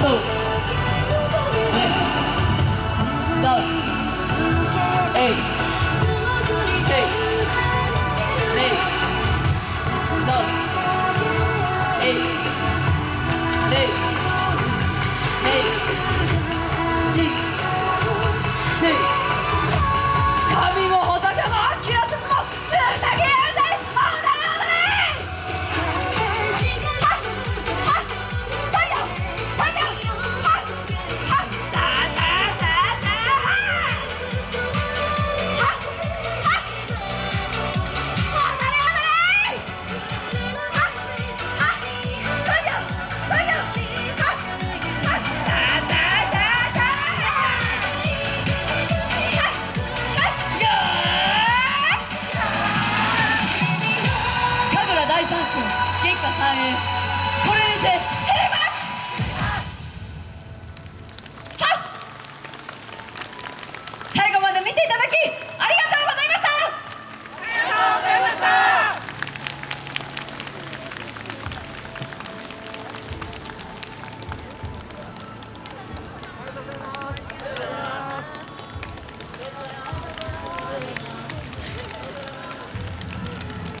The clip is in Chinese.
走给曼